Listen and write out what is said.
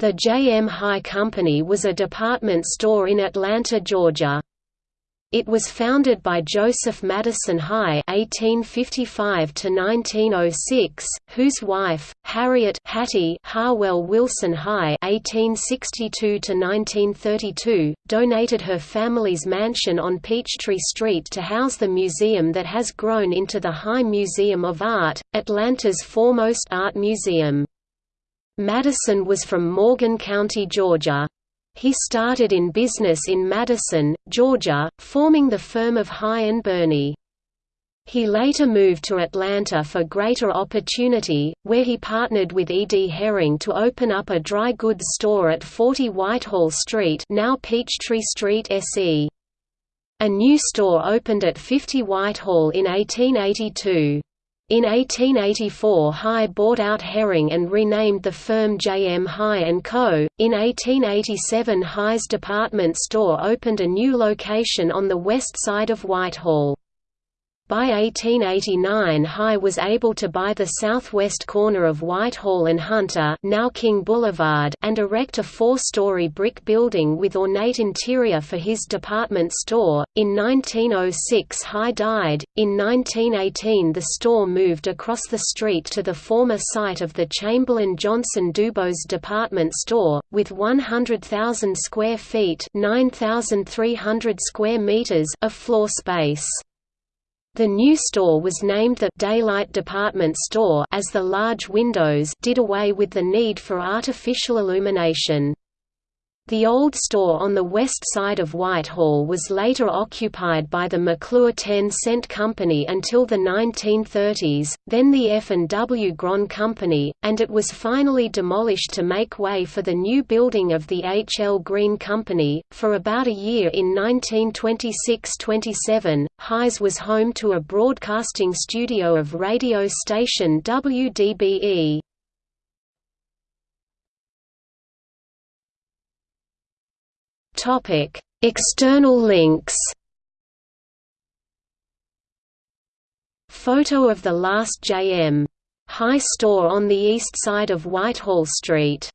The J.M. High Company was a department store in Atlanta, Georgia. It was founded by Joseph Madison High (1855–1906), whose wife, Harriet Hattie Harwell Wilson High (1862–1932), donated her family's mansion on Peachtree Street to house the museum that has grown into the High Museum of Art, Atlanta's foremost art museum. Madison was from Morgan County, Georgia. He started in business in Madison, Georgia, forming the firm of High and Burney. He later moved to Atlanta for greater opportunity, where he partnered with E. D. Herring to open up a dry goods store at 40 Whitehall Street now Peachtree Street SE. A new store opened at 50 Whitehall in 1882. In 1884 High bought out Herring and renamed the firm J. M. High & Co. In 1887 High's department store opened a new location on the west side of Whitehall. By 1889 High was able to buy the southwest corner of Whitehall and Hunter now King Boulevard and erect a four-story brick building with ornate interior for his department store. In 1906 High died. In 1918 the store moved across the street to the former site of the Chamberlin Johnson Dubose department store, with 100,000 square feet 9,300 square meters of floor space. The new store was named the «Daylight Department Store» as the large windows did away with the need for artificial illumination. The old store on the west side of Whitehall was later occupied by the McClure 10 Cent Company until the 1930s, then the F&W Grand Company, and it was finally demolished to make way for the new building of the H. L. Green Company. For about a year in 1926–27, Highs was home to a broadcasting studio of radio station WDBE. External links. Photo of the last J.M. High store on the east side of Whitehall Street